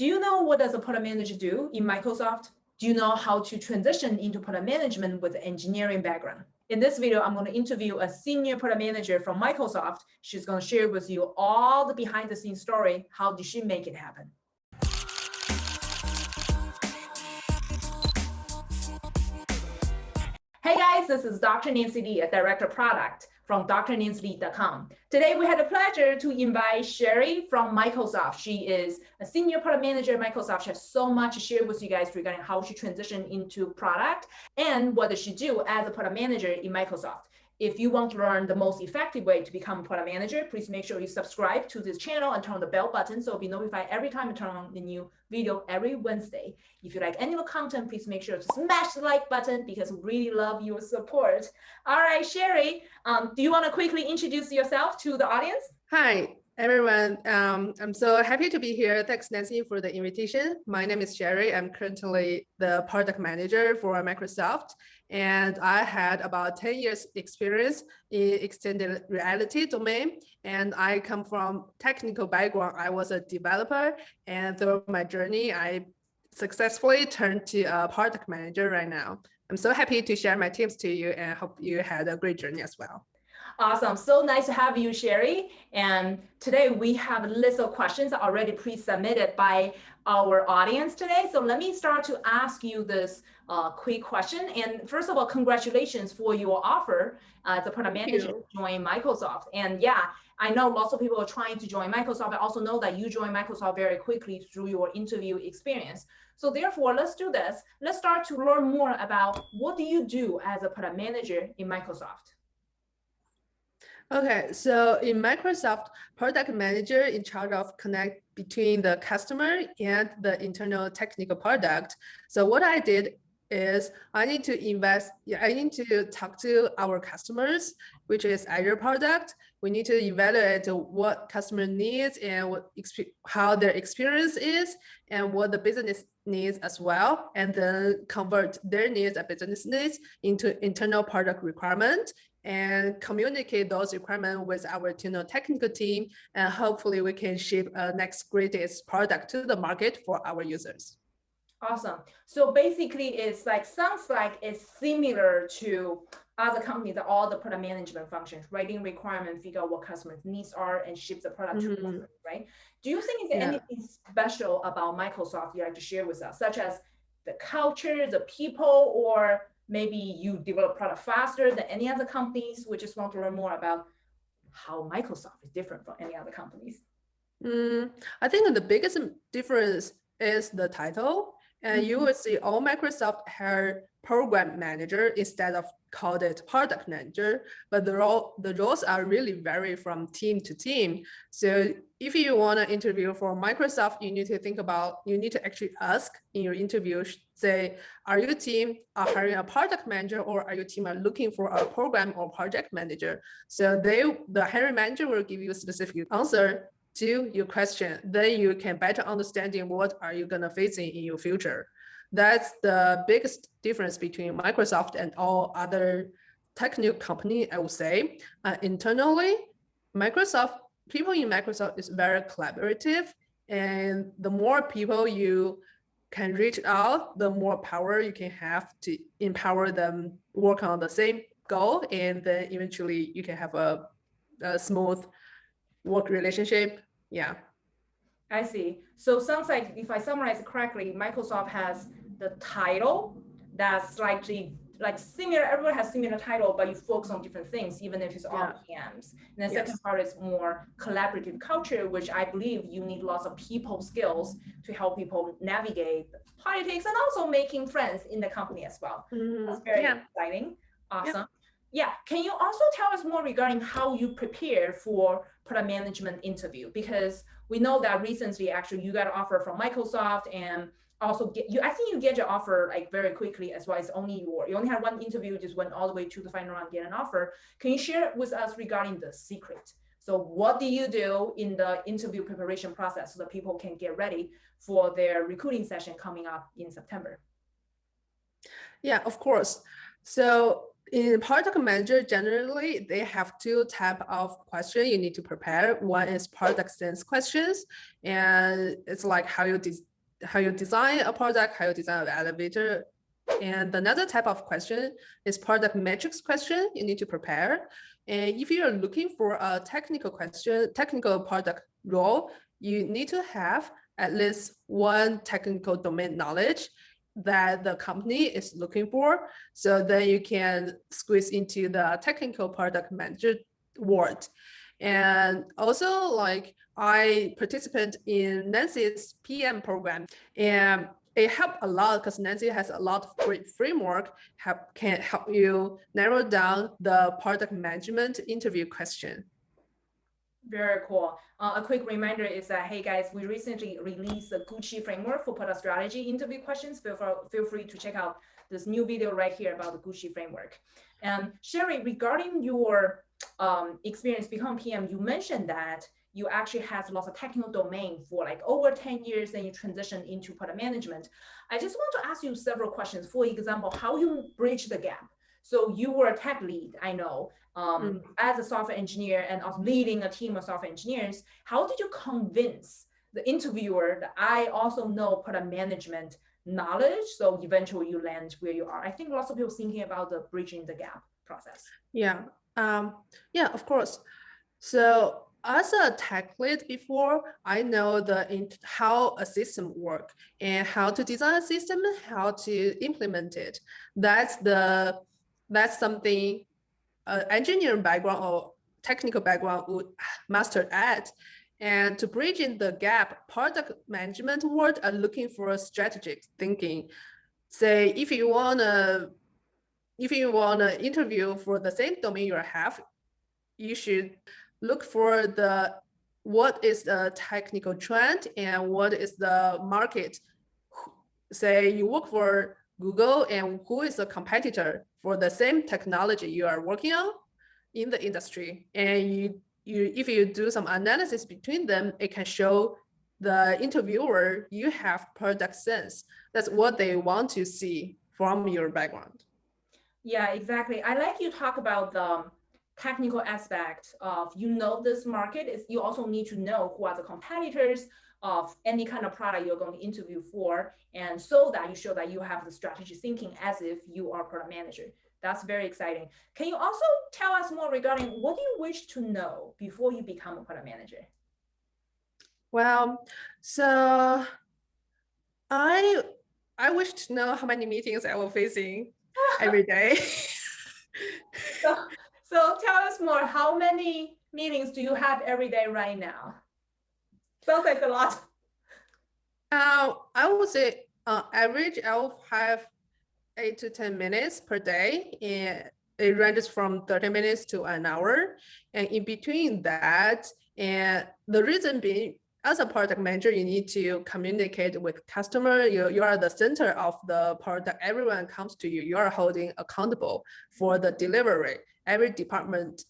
Do you know what does a product manager do in Microsoft? Do you know how to transition into product management with engineering background? In this video, I'm going to interview a senior product manager from Microsoft. She's going to share with you all the behind the scenes story. How did she make it happen? Hey guys, this is Dr. Nancy Li, a director of product from drnancyli.com. Today, we had the pleasure to invite Sherry from Microsoft. She is a senior product manager at Microsoft. She has so much to share with you guys regarding how she transitioned into product and what does she do as a product manager in Microsoft. If you want to learn the most effective way to become a product manager, please make sure you subscribe to this channel and turn on the bell button so you'll be notified every time I turn on the new video every Wednesday. If you like any of the content, please make sure to smash the like button because we really love your support. All right, Sherry, um, do you want to quickly introduce yourself to the audience? Hi, everyone. Um, I'm so happy to be here. Thanks, Nancy, for the invitation. My name is Sherry. I'm currently the product manager for Microsoft, and I had about 10 years experience in extended reality domain. And I come from technical background. I was a developer, and through my journey, I successfully turned to a product manager right now. I'm so happy to share my tips to you and hope you had a great journey as well. Awesome. So nice to have you, Sherry. And today we have a list of questions already pre-submitted by our audience today. So let me start to ask you this uh, quick question. And first of all, congratulations for your offer uh, as a product manager to join Microsoft. And yeah, I know lots of people are trying to join Microsoft. I also know that you joined Microsoft very quickly through your interview experience. So therefore, let's do this. Let's start to learn more about what do you do as a product manager in Microsoft? Okay, so in Microsoft, product manager in charge of connect between the customer and the internal technical product. So what I did is I need to invest, I need to talk to our customers, which is Azure product. We need to evaluate what customer needs and what how their experience is and what the business needs as well, and then convert their needs and business needs into internal product requirement and communicate those requirements with our internal technical team. And hopefully we can ship a next greatest product to the market for our users. Awesome. So basically it's like, sounds like it's similar to other companies that all the product management functions, writing requirement, figure out what customers needs are and ship the product mm -hmm. to customers, mm-hmm. right? Do you think there's yeah. anything special about Microsoft you like to share with us, such as the culture, the people, or maybe you develop product faster than any other companies. We just want to learn more about how Microsoft is different from any other companies. Mm, I think the biggest difference is the title. And you will see all Microsoft have program manager instead of called it product manager, but the role the roles are really vary from team to team. So if you want to interview for Microsoft, you need to think about you need to actually ask in your interview, say, are your team are hiring a product manager or are your team are looking for a program or project manager? So they the hiring manager will give you a specific answer to your question. Then you can better understanding what are you gonna facing in your future. That's the biggest difference between Microsoft and all other technical company, I would say. Uh, internally, Microsoft, people in Microsoft is very collaborative. And the more people you can reach out, the more power you can have to empower them work on the same goal. And then eventually you can have a, a smooth work relationship. Yeah. I see. So sounds like if I summarize correctly, Microsoft has the title that's slightly like similar, everyone has similar title, but you focus on different things, even if it's yeah. all PMs. And the yes. second part is more collaborative culture, which I believe you need lots of people skills to help people navigate politics and also making friends in the company as well. Mm -hmm. That's very yeah. exciting. Awesome. Yeah. yeah. Can you also tell us more regarding how you prepare for product management interview? Because we know that recently, actually, you got an offer from Microsoft and also get you i think you get your offer like very quickly as well. As only your you only had one interview just went all the way to the final round get an offer. Can you share with us regarding the secret? So what do you do in the interview preparation process so that people can get ready for their recruiting session coming up in september? Yeah of course. So in product manager, generally, they have two type of question you need to prepare. One is product sense questions, and it's like how you how you design a product, how you design an elevator. And another type of question is product metrics question you need to prepare. And if you're looking for a technical question, technical product role, you need to have at least one technical domain knowledge that the company is looking for. So then you can squeeze into the technical product manager world. And also like I participate in Nancy's PM program and it helped a lot because Nancy has a lot of great framework help, can help you narrow down the product management interview question. Very cool. Uh, a quick reminder is that, hey guys, we recently released the Gucci framework for product strategy interview questions. Feel, for, feel free to check out this new video right here about the Gucci framework. And Sherry, regarding your um, experience become PM, you mentioned that you actually have lots of technical domain for like over 10 years, then you transition into product management. I just want to ask you several questions. For example, how you bridge the gap. So you were a tech lead, I know, um, mm. as a software engineer and of leading a team of software engineers. How did you convince the interviewer that I also know product management knowledge? So eventually you land where you are. I think lots of people thinking about the bridging the gap process. Yeah, um, yeah, of course. So as a tech lead before, I know the how a system work and how to design a system, how to implement it. That's the that's something uh, engineering background or technical background would master at. And to bridge in the gap, product management world are looking for strategic thinking. Say if you wanna if you wanna interview for the same domain you have, you should look for the what is the technical trend and what is the market. Say you work for Google and who is a competitor for the same technology you are working on in the industry. And you, you, if you do some analysis between them, it can show the interviewer you have product sense. That's what they want to see from your background. Yeah, exactly. I like you talk about the um, technical aspect of you know this market is you also need to know who are the competitors of any kind of product you're going to interview for and so that you show that you have the strategy thinking as if you are product manager. That's very exciting. Can you also tell us more regarding what do you wish to know before you become a product manager? Well so i i wish to know how many meetings i will facing every day. So so tell us more, how many meetings do you have every day right now? Sounds like a lot. Uh, I would say uh, average I'll have eight to 10 minutes per day and it ranges from 30 minutes to an hour. And in between that, and the reason being, as a product manager, you need to communicate with customer. You, you are the center of the product. Everyone comes to you. You are holding accountable for the delivery every department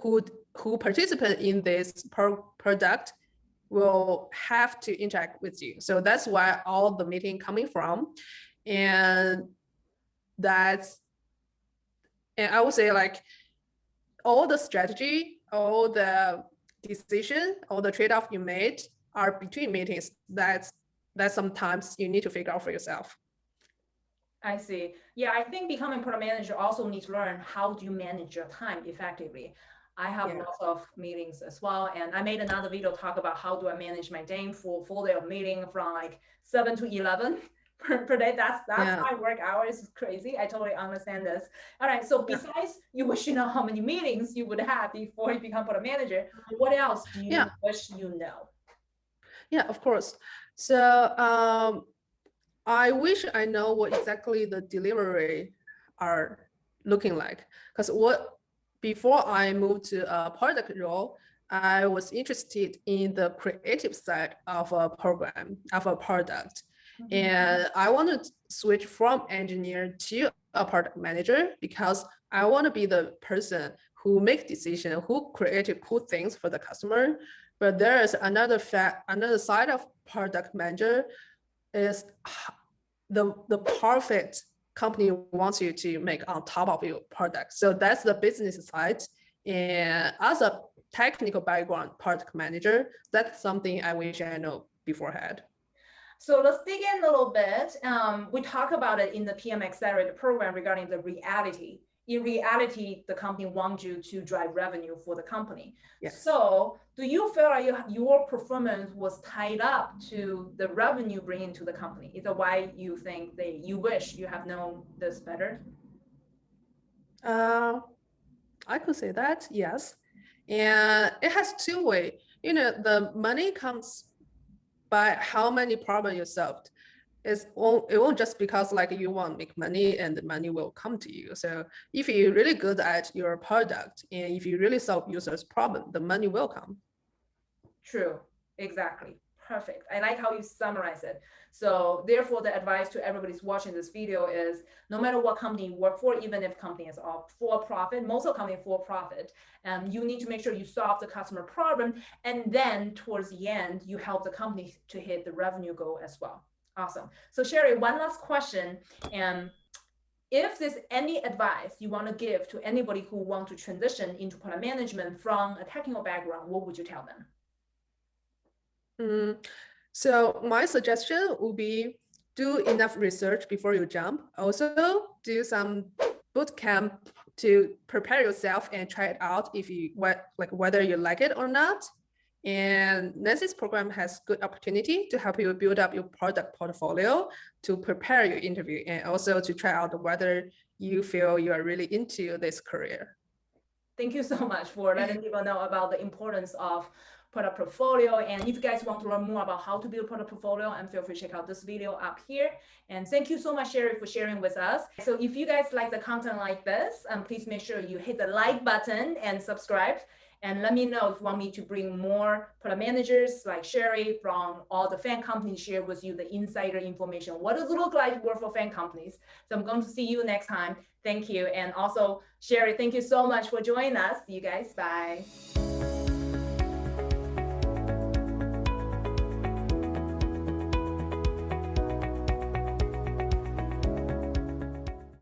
who who participate in this pro product will have to interact with you. So that's why all the meeting coming from. And that's, and I would say like all the strategy, all the decision, all the trade-off you made are between meetings. That's, that sometimes you need to figure out for yourself. I see. Yeah, I think becoming product manager also needs to learn how do you manage your time effectively. I have yeah. lots of meetings as well. And I made another video talk about how do I manage my day for full day of meeting from like seven to 11 per, per day. That's, that's yeah. my work hours. crazy. I totally understand this. All right. So besides you wish you know how many meetings you would have before you become product manager, what else do you yeah. wish you know? Yeah, of course. So um, I wish I know what exactly the delivery are looking like. Because what before I moved to a product role, I was interested in the creative side of a program, of a product. Mm -hmm. And I want to switch from engineer to a product manager because I want to be the person who make decision, who create cool things for the customer. But there is another fact, another side of product manager is the, the profit company wants you to make on top of your product. So that's the business side. And as a technical background product manager, that's something I wish I know beforehand. So let's dig in a little bit. Um, we talk about it in the PM Accelerator program regarding the reality. In reality, the company wants you to drive revenue for the company. Yes. So do you feel like you, your performance was tied up to the revenue bringing to the company? Is that why you think they you wish you have known this better? Uh, I could say that, yes. And it has two way. You know, the money comes by how many problems you solved. It's won't, it won't just because like you want to make money and the money will come to you. So if you're really good at your product and if you really solve users problem, the money will come. True, exactly. Perfect. I like how you summarize it. So therefore, the advice to everybody's watching this video is no matter what company you work for, even if company is all for profit, most of company for profit, um, you need to make sure you solve the customer problem. And then towards the end, you help the company to hit the revenue goal as well. Awesome. So Sherry, one last question. And if there's any advice you want to give to anybody who want to transition into product management from a technical background, what would you tell them? Mm, so my suggestion would be do enough research before you jump. Also do some boot camp to prepare yourself and try it out if you like whether you like it or not. And Nancy's program has good opportunity to help you build up your product portfolio to prepare your interview and also to try out whether you feel you are really into this career. Thank you so much for letting people know about the importance of product portfolio. And if you guys want to learn more about how to build product portfolio, and feel free to check out this video up here. And thank you so much, Sherry, for sharing with us. So if you guys like the content like this, um, please make sure you hit the like button and subscribe. And let me know if you want me to bring more product managers like Sherry from all the FAANG companies share with you the insider information. What does it look like work for FAANG companies? So I'm going to see you next time. Thank you. And also, Sherry, thank you so much for joining us. See you guys. Bye.